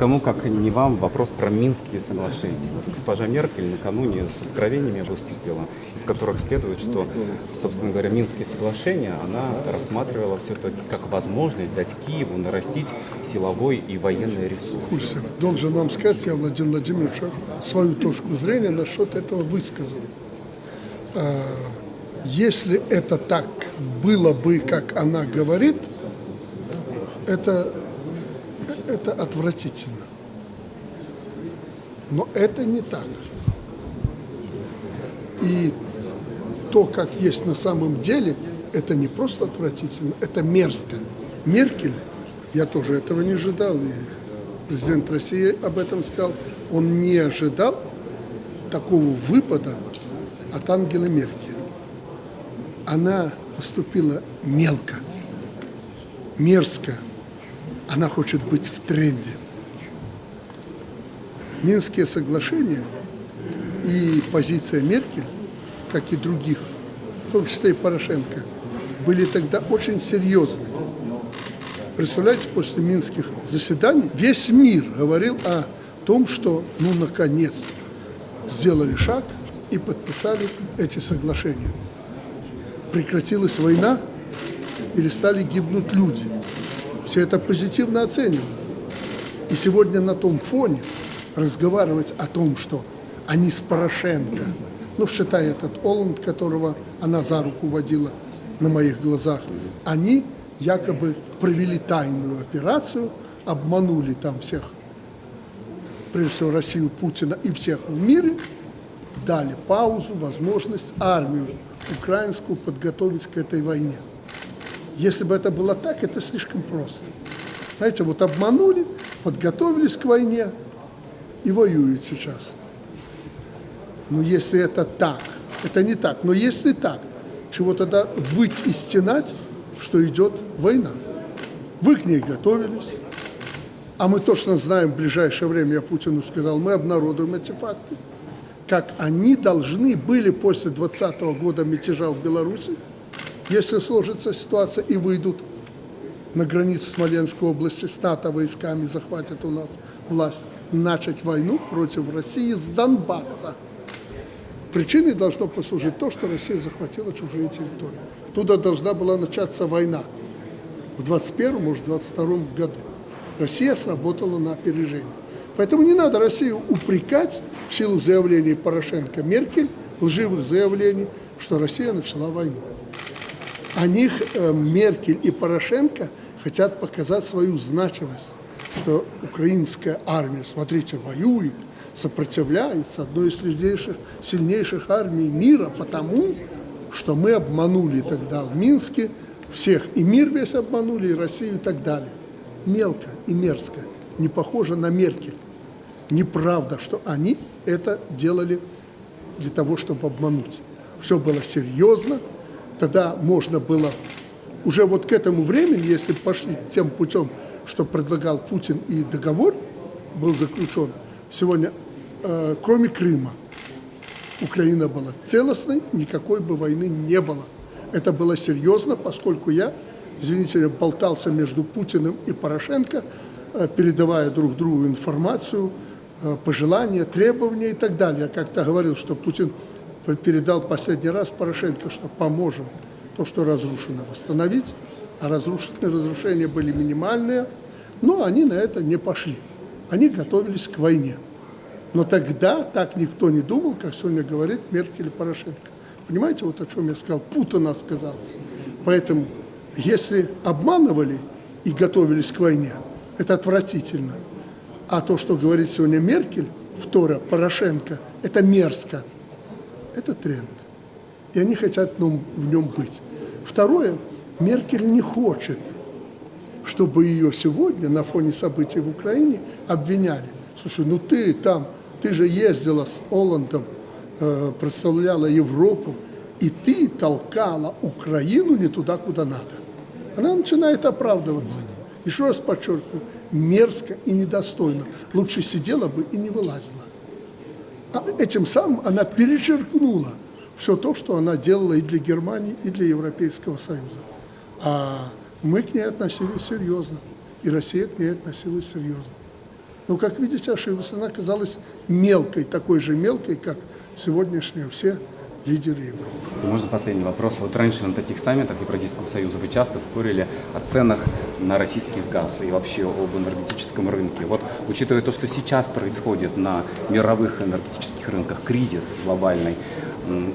Кому, как не вам, вопрос про Минские соглашения. Госпожа Меркель накануне с откровениями выступила, из которых следует, что, собственно говоря, Минские соглашения она рассматривала все-таки как возможность дать Киеву нарастить силовой и военный ресурс. курсе. Должен вам сказать, я, Владимир Владимирович, свою точку зрения насчет этого высказал. А, Если это так было бы, как она говорит, это, это отвратительно. Но это не так. И то, как есть на самом деле, это не просто отвратительно, это мерзко. Меркель, я тоже этого не ожидал, и президент России об этом сказал, он не ожидал такого выпада от Ангелы Меркель. Она поступила мелко, мерзко. Она хочет быть в тренде. Минские соглашения и позиция Меркель, как и других, в том числе и Порошенко, были тогда очень серьезны. Представляете, после минских заседаний весь мир говорил о том, что, ну, наконец, сделали шаг и подписали эти соглашения. Прекратилась война, перестали гибнуть люди. Все это позитивно оценивают. И сегодня на том фоне разговаривать о том, что они с Порошенко, ну, считай этот Оланд, которого она за руку водила на моих глазах, они якобы провели тайную операцию, обманули там всех, прежде всего Россию, Путина и всех в мире, дали паузу, возможность армию украинскую подготовить к этой войне. Если бы это было так, это слишком просто. Знаете, вот обманули, подготовились к войне и воюют сейчас. Но если это так, это не так, но если так, чего тогда выть и стенать, что идет война? Вы к ней готовились, а мы точно знаем, в ближайшее время, я Путину сказал, мы обнародуем эти факты, как они должны были после 2020 года мятежа в Беларуси, если сложится ситуация и выйдут на границу Смоленской области с НАТО войсками, захватят у нас власть, начать войну против России с Донбасса. Причиной должно послужить то, что Россия захватила чужие территории. Туда должна была начаться война в 21 может, 22 году. Россия сработала на опережение. Поэтому не надо Россию упрекать в силу заявлений Порошенко Меркель, лживых заявлений, что Россия начала войну. Они, э, Меркель и Порошенко, хотят показать свою значимость, что украинская армия, смотрите, воюет, сопротивляется одной из сильнейших, сильнейших армий мира, потому что мы обманули тогда в Минске всех, и мир весь обманули, и Россию и так далее. Мелко и мерзко, не похоже на Меркель. Неправда, что они это делали для того, чтобы обмануть. Все было серьезно, тогда можно было уже вот к этому времени, если пошли тем путем, что предлагал Путин и договор был заключен, сегодня, э, кроме Крыма, Украина была целостной, никакой бы войны не было. Это было серьезно, поскольку я, извините, болтался между Путиным и Порошенко, э, передавая друг другу информацию, э, пожелания, требования и так далее. Я как-то говорил, что Путин передал последний раз Порошенко, что поможем то, что разрушено, восстановить, а разрушенные разрушения были минимальные, но они на это не пошли. Они готовились к войне. Но тогда так никто не думал, как сегодня говорит Меркель и Порошенко. Понимаете, вот о чем я сказал? Путина сказал. Поэтому, если обманывали и готовились к войне, это отвратительно. А то, что говорит сегодня Меркель, вторая, Порошенко, это мерзко. Это тренд. И они хотят в нем быть. Второе, Меркель не хочет, чтобы ее сегодня на фоне событий в Украине обвиняли. Слушай, ну ты там ты же ездила с Оландом, э, представляла Европу, и ты толкала Украину не туда, куда надо. Она начинает оправдываться. Еще раз подчеркиваю, мерзко и недостойно. Лучше сидела бы и не вылазила. А этим самым она перечеркнула все то, что она делала и для Германии, и для Европейского Союза. А мы к ней относились серьезно, и Россия к ней относилась серьезно. Но, как видите, ошиблась. Она оказалась мелкой, такой же мелкой, как сегодняшние все лидеры Европы. Можно последний вопрос. Вот раньше на таких саммитах Евразийского союза вы часто спорили о ценах на российский газ и вообще об энергетическом рынке. Вот учитывая то, что сейчас происходит на мировых энергетических рынках, кризис глобальный,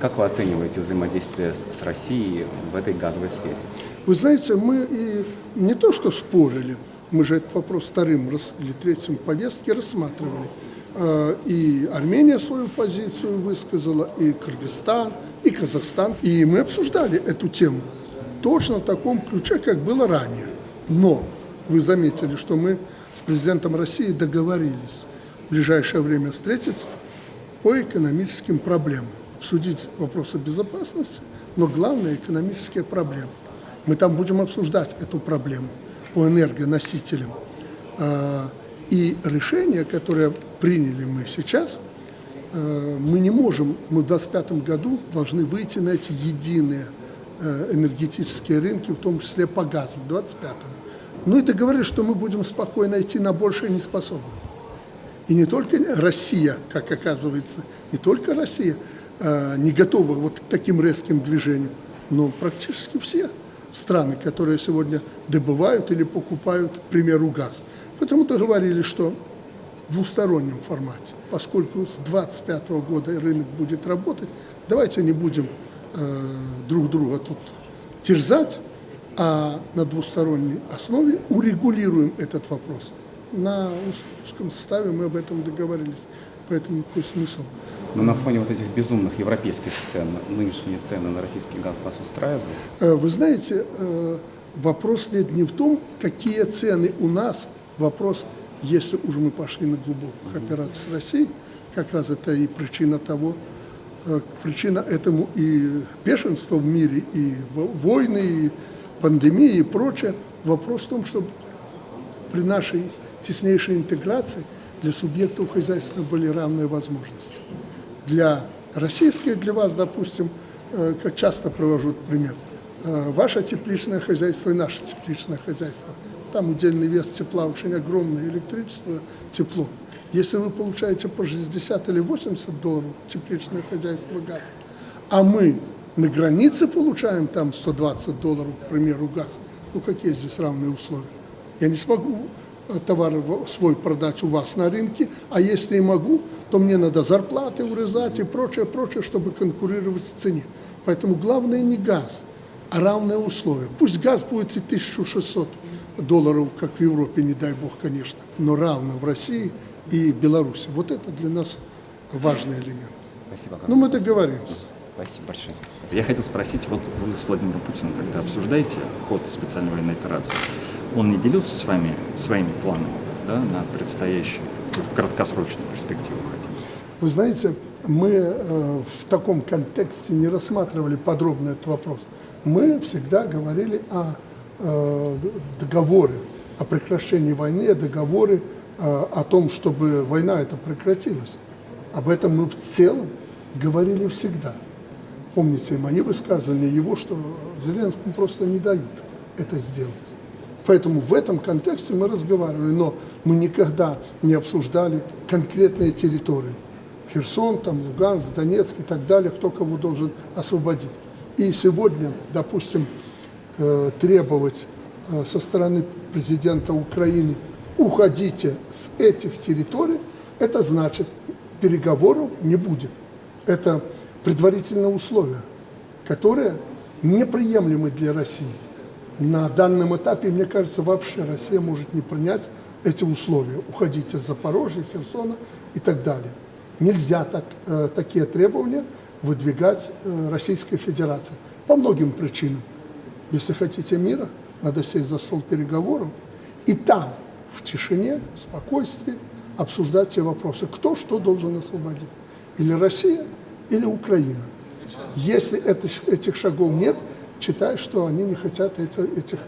как вы оцениваете взаимодействие с Россией в этой газовой сфере? Вы знаете, мы и не то что спорили, мы же этот вопрос вторым или третьим повестке рассматривали. Э, И Армения свою позицию высказала, и Кыргызстан, и Казахстан. И мы обсуждали эту тему точно в таком ключе, как было ранее. Но вы заметили, что мы с президентом России договорились в ближайшее время встретиться по экономическим проблемам, обсудить вопросы безопасности, но главное экономические проблемы. Мы там будем обсуждать эту проблему по энергоносителям. А, И решение, которое приняли мы сейчас, э, мы не можем, мы в 2025 году должны выйти на эти единые энергетические рынки, в том числе по газу, в 2025. Ну и договорились, что мы будем спокойно идти на большее не способны. И не только Россия, как оказывается, не только Россия э, не готова вот к таким резким движениям, но практически все страны, которые сегодня добывают или покупают, к примеру, газ. Поэтому договорились, что в двустороннем формате, поскольку с 2025 года рынок будет работать, давайте не будем э, друг друга тут терзать, а на двусторонней основе урегулируем этот вопрос. На узком составе мы об этом договорились, поэтому какой смысл? Но на фоне вот этих безумных европейских цен, нынешние цены на российский газ вас устраивают? Э, Вы знаете, э, вопрос нет не в том, какие цены у нас, вопрос, если уже мы пошли на глубокую операцию с Россией, как раз это и причина того, причина этому и бешенство в мире, и во- войны, и пандемии, и прочее. Вопрос в том, чтобы при нашей теснейшей интеграции для субъектов хозяйства были равные возможности. Для российской, для вас, допустим, э, как часто провожу пример, э, ваше тепличное хозяйство и наше тепличное хозяйство. Там удельный вес тепла очень огромный, электричество, тепло. Если вы получаете по 60 или 80 долларов тепличное хозяйство газ, а мы на границе получаем там 120 долларов, к примеру, газ, ну какие здесь равные условия? Я не смогу э, товар свой продать у вас на рынке, а если и могу, то мне надо зарплаты урезать и прочее, прочее, чтобы конкурировать в цене. Поэтому главное не газ, а равные условия. Пусть газ будет и 1600 долларов, как в Европе, не дай бог, конечно, но равно в России и Беларуси. Вот это для нас важный элемент. Спасибо. Ну, мы договоримся. Спасибо большое. Я хотел спросить, вот вы с Владимиром Путиным, когда обсуждаете ход специальной военной операции, он не делился с вами своими планами да, на предстоящую краткосрочную перспективу хотя бы? Вы знаете, мы э, в таком контексте не рассматривали подробно этот вопрос. Мы всегда говорили о э, договоре, о прекращении войны, о договоре, о том, чтобы война эта прекратилась. Об этом мы в целом говорили всегда. Помните мои высказывания, его, что Зеленскому просто не дают это сделать. Поэтому в этом контексте мы разговаривали, но мы никогда не обсуждали конкретные территории. Херсон, там, Луганск, Донецк и так далее, кто кого должен освободить. И сегодня, допустим, э, требовать э, со стороны президента Украины уходите с этих территорий, это значит переговоров не будет. Это предварительное условие, которое неприемлемы для России. На данном этапе, мне кажется, вообще Россия может не принять эти условия. Уходить из Запорожья, Херсона и так далее. Нельзя так, э, такие требования выдвигать э, Российской Федерации по многим причинам. Если хотите мира, надо сесть за стол переговоров и там, в тишине, в спокойствии, обсуждать те вопросы, кто что должен освободить. Или Россия, или Украина. Если это- этих шагов нет, считай, что они не хотят это- этих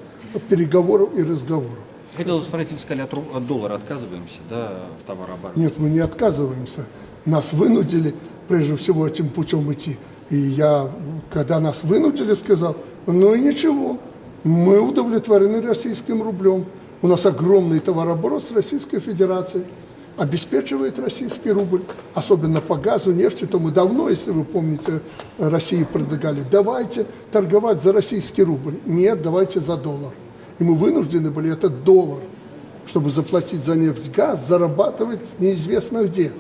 переговоров и разговоров. Хотел спросить, вы сказали, от, от доллара отказываемся, да, в товарооборот? Нет, мы не отказываемся. Нас вынудили, прежде всего, этим путем идти. И я, когда нас вынудили, сказал, ну и ничего, мы удовлетворены российским рублем. У нас огромный товарооборот с Российской Федерацией. обеспечивает российский рубль, особенно по газу, нефти, то мы давно, если вы помните, России предлагали, давайте торговать за российский рубль. Нет, давайте за доллар. И мы вынуждены были этот доллар, чтобы заплатить за нефть, газ, зарабатывать неизвестно где.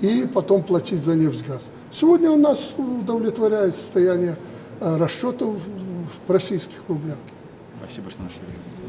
И потом платить за нефть, газ. Сегодня у нас удовлетворяет состояние э, расчетов в российских рублях. Спасибо, что нашли время.